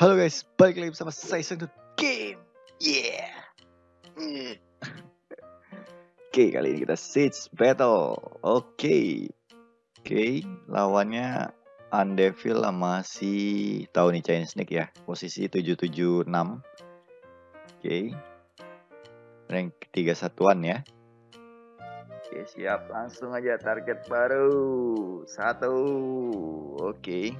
Halo guys, balik lagi bersama saya Sang Game. Yeah. Oke, kali ini kita Siege Battle. Oke. Oke, lawannya Undevil sama si tahu nih Chinese Snake ya. Posisi 776. Oke. Rank 3 satuan ya. Oke, siap. Langsung aja target baru. Satu. Oke.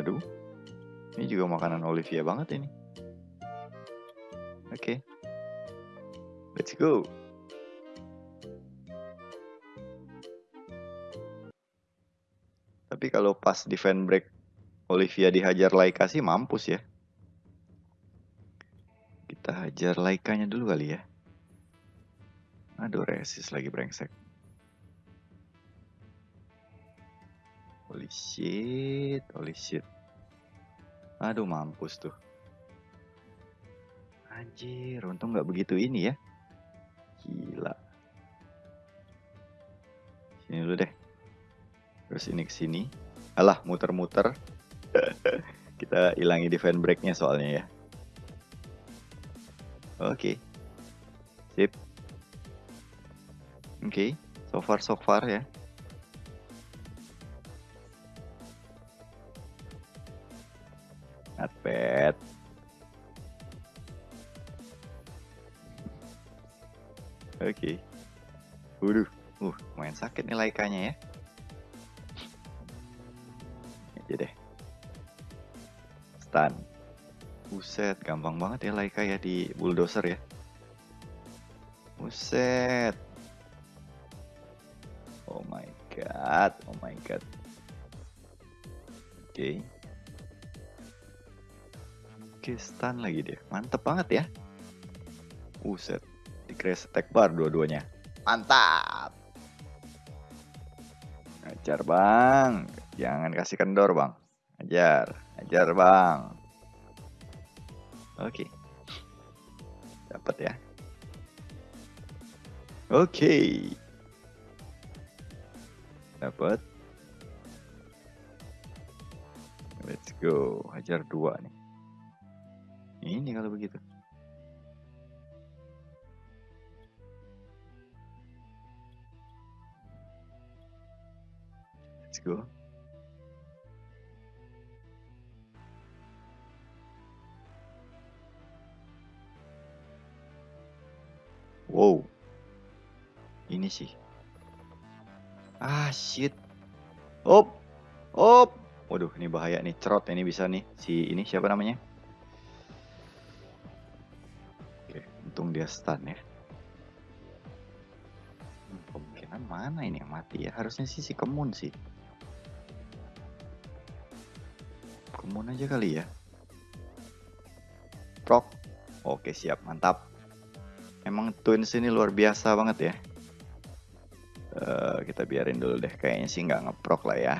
Waduh. Ini juga makanan Olivia banget ini. Oke. Okay. Let's go. Tapi kalau pas defend break Olivia dihajar Laika sih mampus ya. Kita hajar Laikanya dulu kali ya. Aduh resist lagi brengsek. Holy shit, holy shit. Aduh mampus tuh. Anjir, untung nggak begitu ini ya. Gila. Sini dulu deh. Terus ini ke sini. Alah, muter-muter. Kita hilangi defense breaknya soalnya ya. Oke. Okay. Sip. Oke, okay. so far so far ya. Banget ya Laika ya di bulldozer ya. Buset. Oh my god, oh my god. Oke. Okay. Oke, stun lagi dia. Mantep banget ya. Uset. Di crash attack bar dua-duanya. Mantap. Ajar bang. Jangan kasih kendor bang. Ajar. Ajar bang. Oke. Dapat ya. Oke. Dapat. Let's go. Hajar dua nih. Ini kalau begitu. Let's go. Wow. Ini sih. Ah, shit. Op. Op. Waduh, ini bahaya nih. Cerot ini bisa nih. Si ini siapa namanya? Untung dia stun ya. Hmm, kemungkinan mana ini yang mati ya? Harusnya sih si Kemun sih. Kemun aja kali ya. Prok. Oke siap, mantap. Emang Twins ini luar biasa banget ya. Uh, kita biarin dulu deh. Kayaknya sih nggak ngeprok lah ya.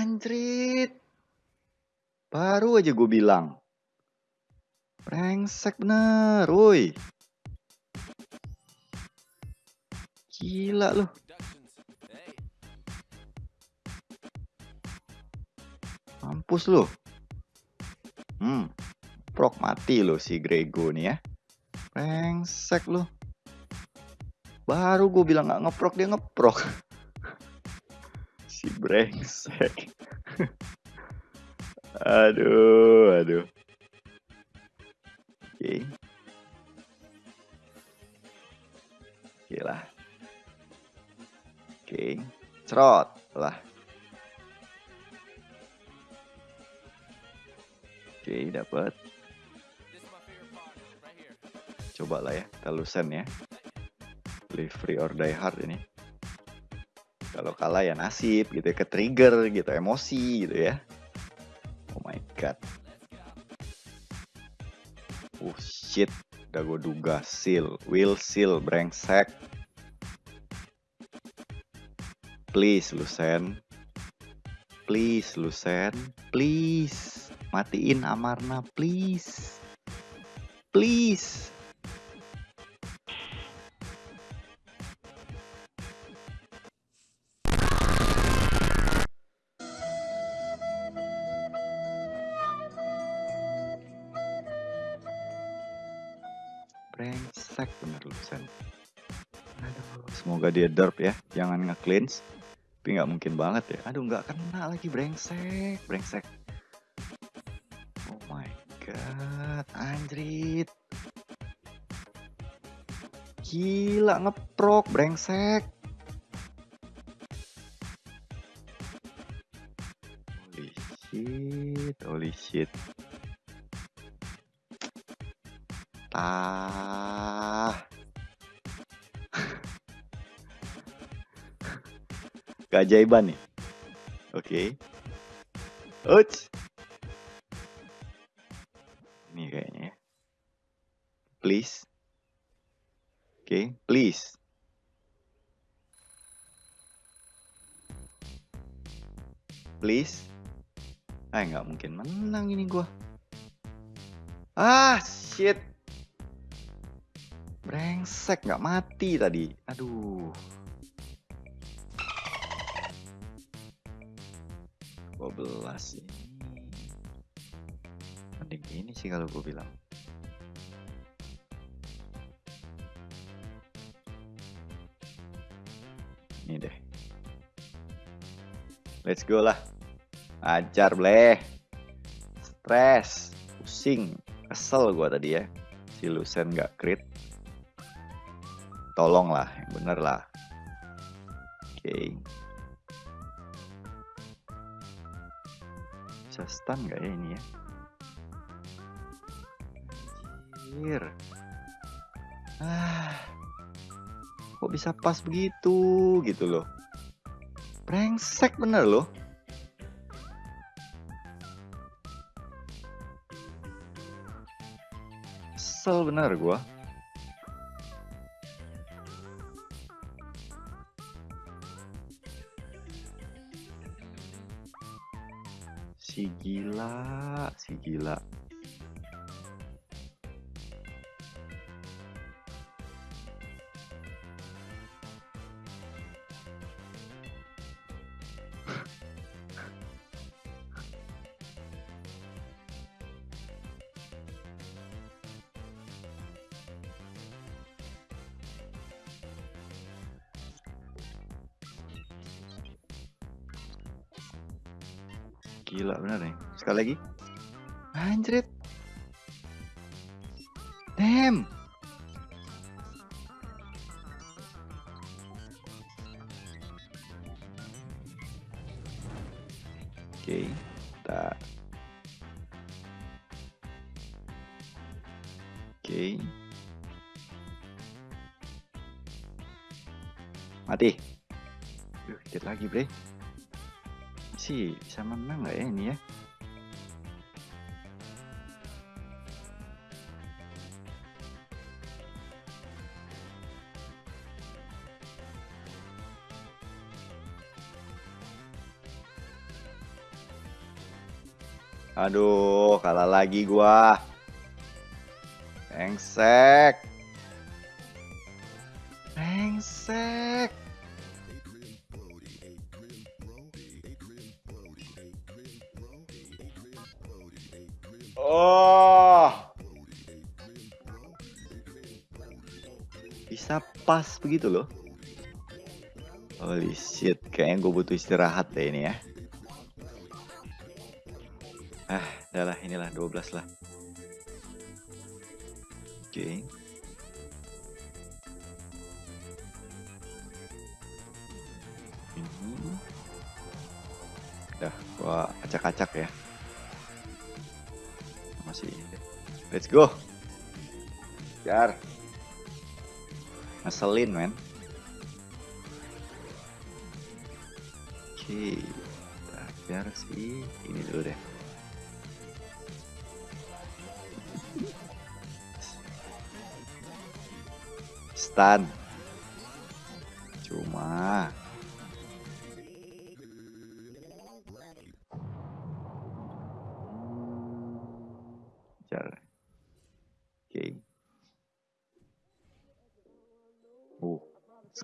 Anjrit. Baru aja gue bilang. Brengsek bener, woi. Gila loh. Mampus loh. Hmm, prok mati loh si Grego nih ya. Brengsek loh. Baru gue bilang gak ngeprok, dia ngeprok. si brengsek. Aduh, aduh. Oke. Okay. Oke okay lah. Oke. Okay. Cerot lah. Oke, dapat. Coba lah ya, kita lusen ya. Live free or die hard ini. Kalau kalah ya nasib gitu ya, ke trigger gitu, emosi gitu ya god. Oh shit, udah gue duga seal, will seal, brengsek. Please Lusen, please Lusen, please Matiin Amarna, please. Please. Brengsek bener lu sen, semoga dia derp ya. Jangan nge-cleanse. Tapi nggak mungkin banget ya. Aduh, nggak kena lagi brengsek, brengsek. God. Anjrit. Gila ngeprok brengsek. Holy shit, holy shit. Tah. Keajaiban nih. Oke. Okay. Uts. Okay. please. Please. Ah, nggak mungkin menang ini gua. Ah, shit. Brengsek, nggak mati tadi. Aduh. 12 ini. Mending ini sih kalau gue bilang. Let's go lah. Ajar bleh. Stres. Pusing. Kesel gue tadi ya. Si Lucen gak crit. Tolong lah. Yang bener lah. Oke. Okay. Bisa stun gak ya ini ya? Anjir. Ah. Kok bisa pas begitu gitu loh. Brengsek bener loh. Kesel bener gua. Si gila, si gila. Gila bener nih. Sekali lagi. Anjrit. Damn. Oke, kita Oke. Mati. Duh, dikit lagi, Bre sih bisa menang nggak ya ini ya? Aduh, kalah lagi gua. Engsek. Engsek. Oh. Bisa pas begitu loh. Holy shit, kayaknya gue butuh istirahat deh ini ya. Ah, udahlah inilah 12 lah. Oke. Okay. Ini. Udah, gua acak-acak ya masih. Let's go. Jar. Ngeselin men. Oke okay. biar sih ini dulu deh. Stun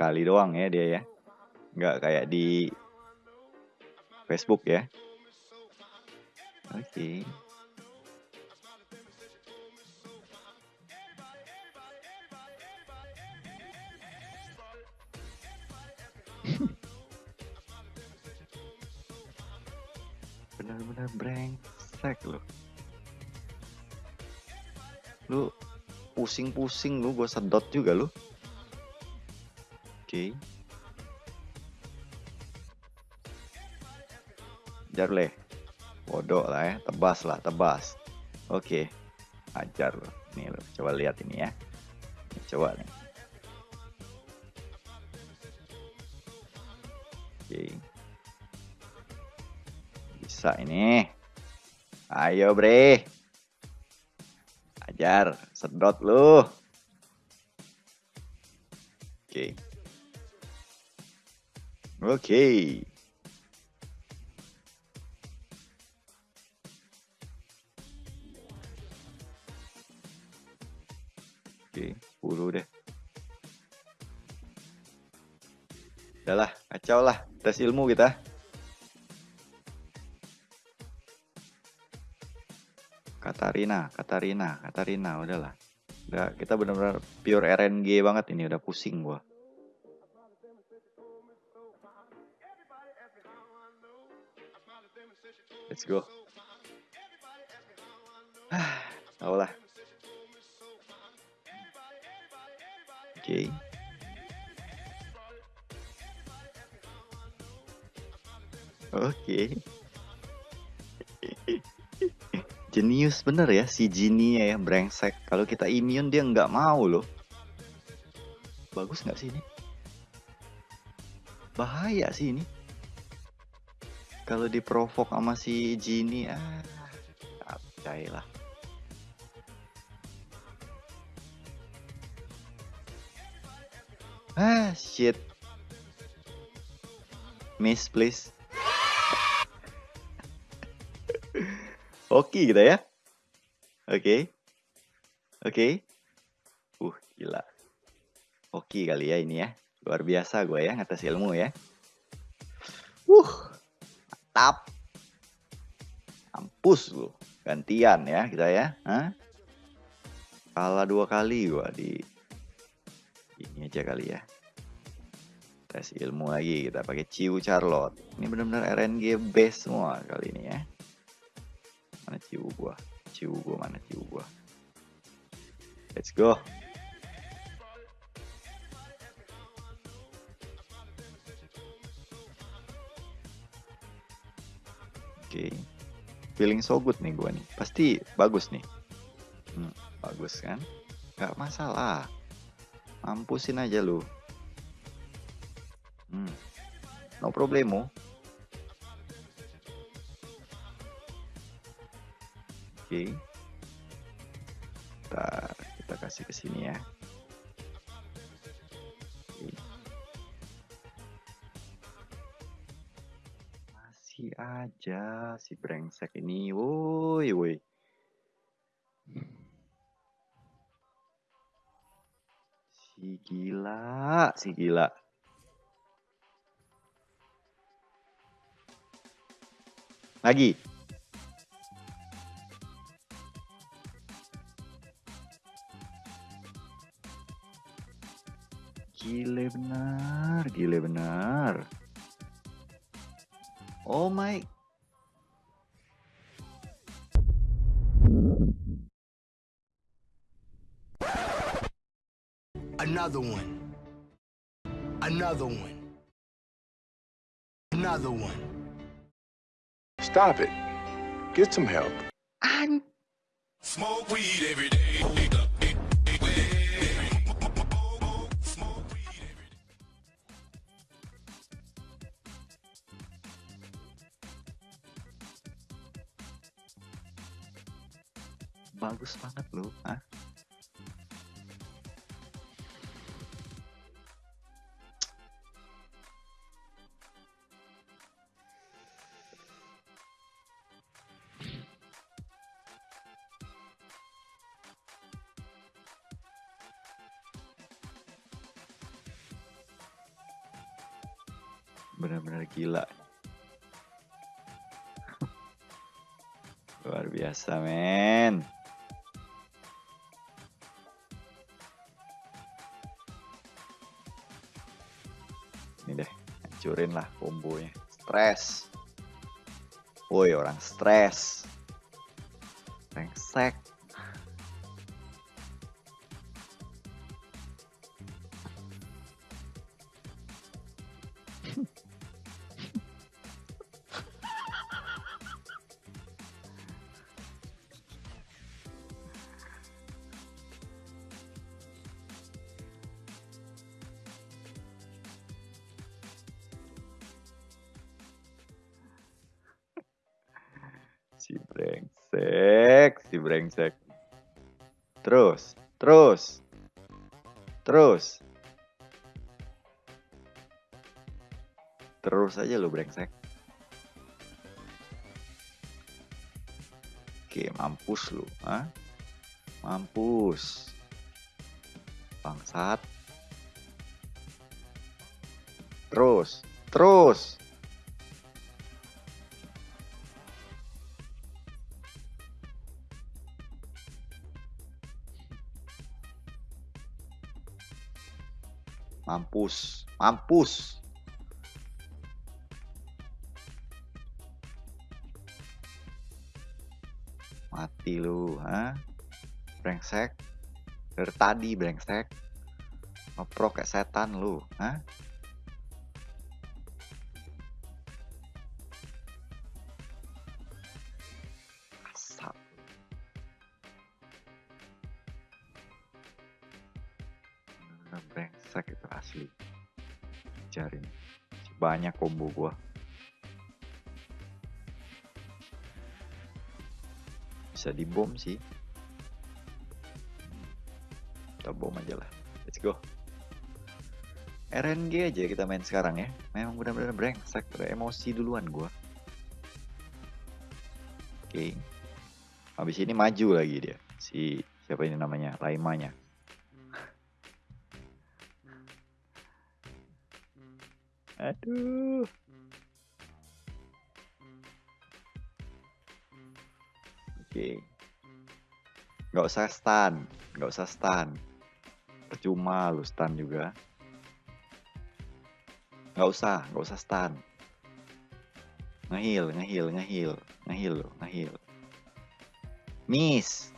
sekali doang ya dia ya. Nggak kayak di Facebook ya. Oke. Okay. benar-benar brengsek loh lu pusing-pusing lu gua sedot juga lu Oke. Okay. Jarle. Bodoh lah ya, tebas lah, tebas. Oke. Ajar lu. Nih lu, coba lihat ini ya. Coba nih. Oke. Bisa ini. Ayo, Bre. Ajar, sedot lu. Oke. Oke, 10 deh. Udahlah, kacau lah. Tes ilmu kita. Katarina, Katarina, Katarina, udahlah. Udah, kita benar-benar pure RNG banget ini, udah pusing gua. Let's go. Ah, lah. Oke. Okay. Oke. Okay. Jenius bener ya si Genie ya brengsek. Kalau kita immune dia nggak mau loh. Bagus nggak sih ini? Bahaya sih ini. Kalau diprovok sama si Genie ah, capcay lah. Ah, shit. Miss, please. Oke kita ya. Oke. Oke. Uh, gila. Oke kali ya ini ya. Luar biasa gue ya ngatas ilmu ya. Uh. Mantap. Ampus lu. Gantian ya kita ya. Hah? Kalah dua kali gue di ini aja kali ya. Tes ilmu lagi kita pakai Ciu Charlotte. Ini benar-benar RNG base semua kali ini ya mana ciu gua ciu gua mana ciu gua let's go Oke, okay. feeling so good nih gua nih. Pasti bagus nih. Hmm, bagus kan? Gak masalah. Mampusin aja lu. Hmm, no problemo. Oke. Kita, kita kasih ke sini ya. Aja si brengsek ini. Woi, woi. Si gila, si gila. Lagi. Gile benar, gile benar. Oh my. Another one. Another one. Another one. Stop it. Get some help. I'm... Smoke weed every day. Bagus banget loh ah. Benar-benar gila. Luar biasa men Hancurin lah kombonya. Stres. Woi orang stres. Brengsek. Si brengsek, si brengsek. Terus, terus. Terus. Terus aja lu brengsek. Oke, mampus lu, ah? Mampus. Bangsat. Terus, terus. Mampus, mampus. Mati lu, ha? Brengsek. Dari tadi brengsek. Ngeprok kayak setan lu, ha? Banyak combo gua. Bisa dibom sih. Kita bom aja lah. Let's go. RNG aja kita main sekarang ya. Memang benar-benar brengsek, emosi duluan gua. Oke. Habis ini maju lagi dia. Si siapa ini namanya? Laimanya. Aduh. Oke. Nggak usah stun, nggak usah stun. Percuma lu stun juga. Nggak usah, nggak usah stun. Ngehil, ngehil, ngehil, ngehil ngehil. Miss.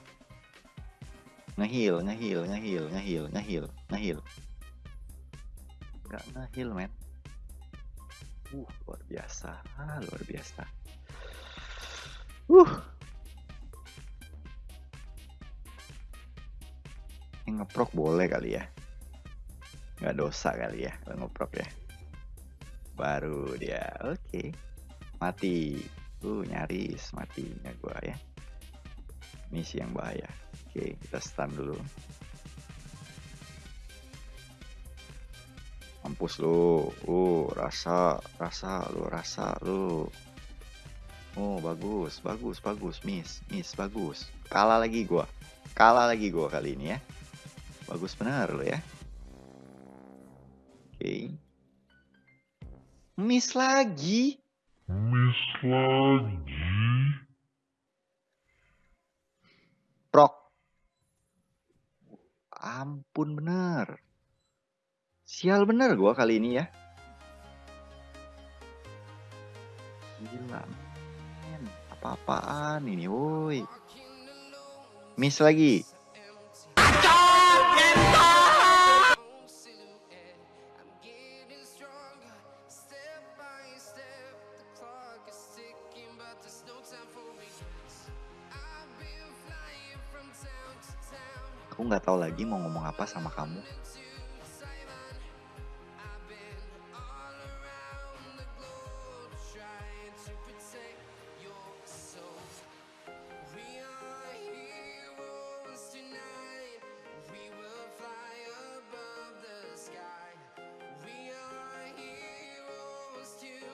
Ngehil, ngehil, ngehil, ngehil, ngehil, ngehil. Nggak ngehil, men. Uh, luar biasa, luar biasa. Uh. Yang ngeprok boleh kali ya. Nggak dosa kali ya ngeprok ya. Baru dia, oke. Mati. Uh, nyaris matinya gua ya. Misi yang bahaya. Oke, kita stun dulu. Mampus lu. Uh, rasa, rasa lu, rasa lu. Oh, bagus, bagus, bagus, miss, miss, bagus. Kalah lagi gua. Kalah lagi gua kali ini ya. Bagus benar lo ya. Oke. Miss lagi. Miss lagi. Prok. Ampun bener. Sial bener gua kali ini ya. Gila. Apa-apaan ini, woi. Miss lagi. Aku nggak tahu lagi mau ngomong apa sama kamu.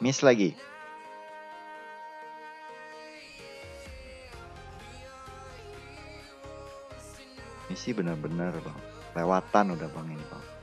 Miss lagi. Misi bener-bener bang. Lewatan udah bang ini bang.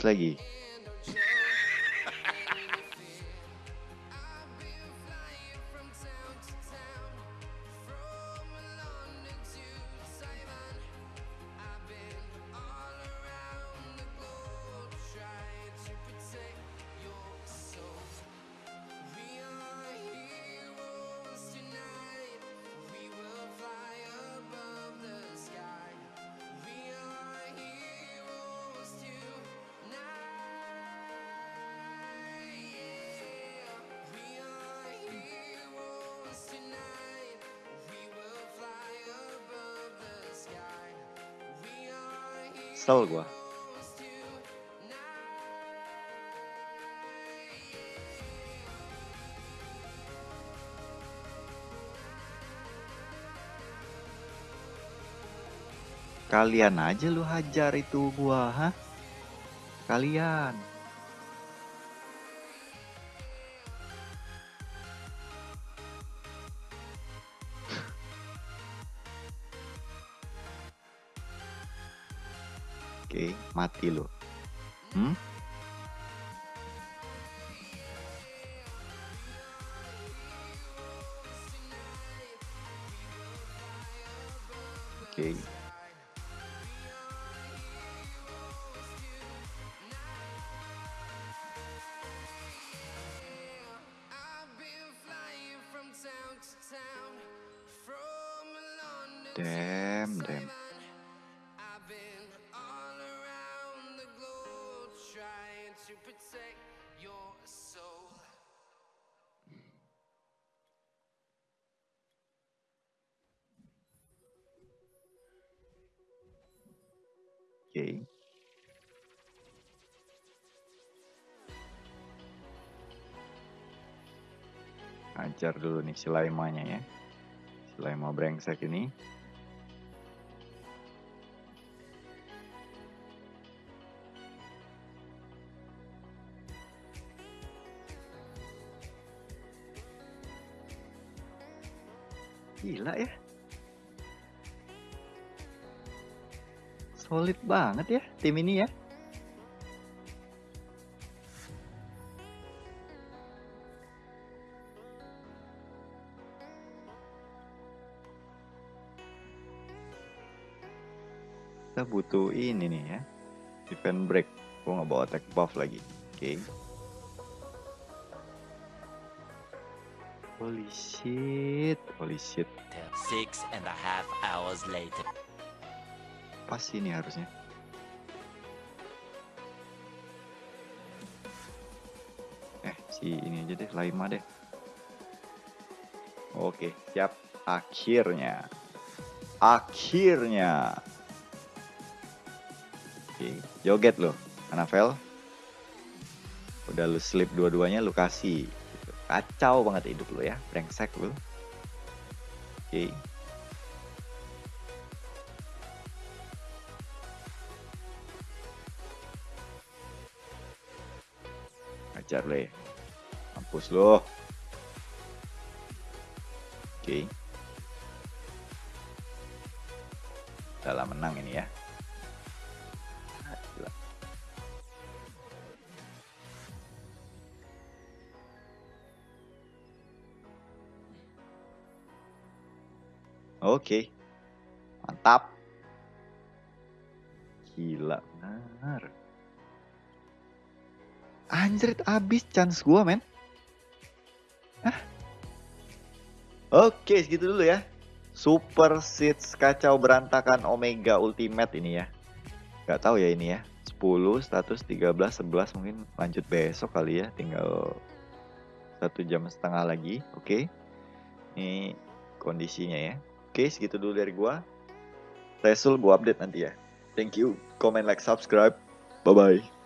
Lagi. Kesel gua. Kalian aja lu hajar itu gua, hah? Kalian. Mati lu. Hmm? Oke. Ajar dulu nih si Laimanya ya. Si Laima brengsek ini. Gila ya. Solid banget ya tim ini ya. Kita butuh ini nih ya. Defend break. Gue nggak bawa attack buff lagi. Oke. Holy shit. Holy shit. Six and a half hours later. Pas ini harusnya. Eh, si ini aja deh, Laima deh. Oke, siap. Akhirnya. Akhirnya. Oke, joget lo, Anafel. Udah lu slip dua-duanya lu kasih. Kacau banget hidup lu ya, brengsek lu. Oke. Ajar le. Mampus lo. Oke. Dalam menang ini ya. Oke. Mantap. Gila benar. Anjrit abis chance gua men. Hah? Oke segitu dulu ya. Super Seeds kacau berantakan Omega Ultimate ini ya. Gak tahu ya ini ya. 10, status 13, 11 mungkin lanjut besok kali ya. Tinggal satu jam setengah lagi. Oke. Ini kondisinya ya. Oke segitu dulu dari gua. Resul gua update nanti ya. Thank you. Comment, like, subscribe. Bye-bye.